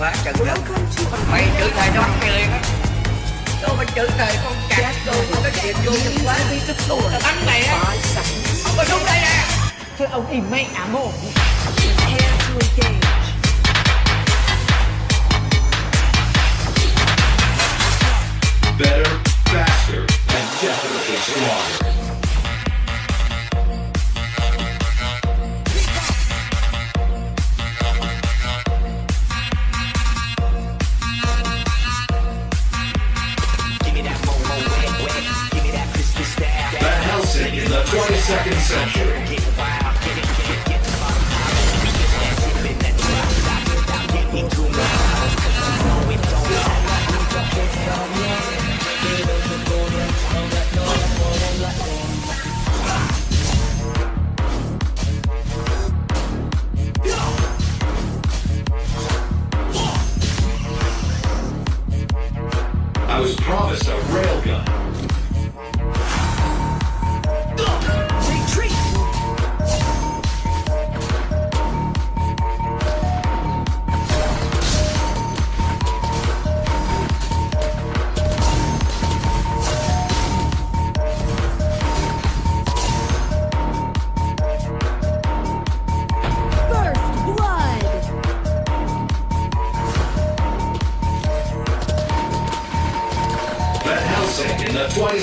phá trần đất mày chữ thầy nó người á. Tôi mà chữ thầy con cạp tôi không có chuyện vô dân phá tôi là bắn mày á. Ông mà đúng đây nè. Thôi ông im mẹ ám hồn Better, faster, and definitely stronger.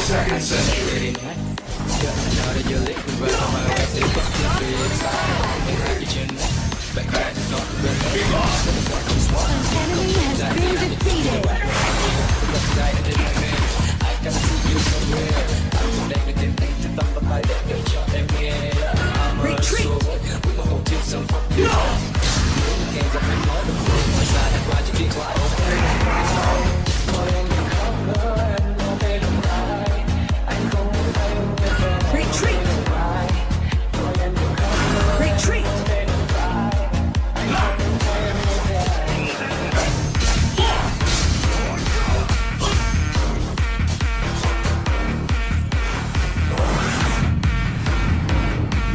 seconds.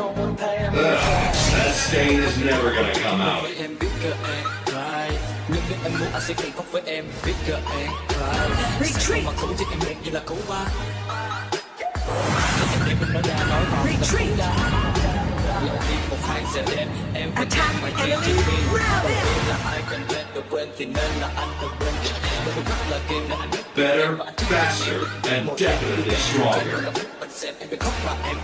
that stain is never gonna come out. biết em muốn anh sẽ khóc với em biết cơ em Retreat. mà cũng chỉ em đẹp như là cú ba em mình nói ra nói vào Retreat đá đi một hai sẽ em mà chỉ chỉ vì là ai cần lên được quên thì nên là anh được quên là kim là anh Better, faster, and definitely stronger. Anh xem em khóc mà em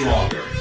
stronger.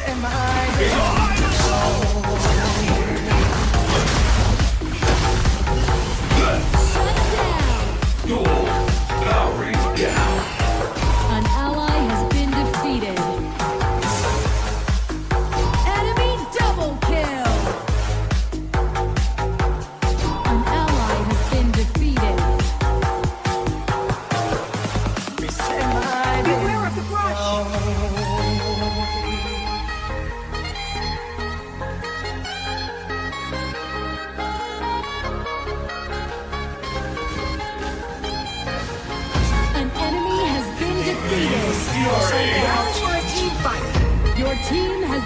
am I?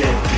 get, get.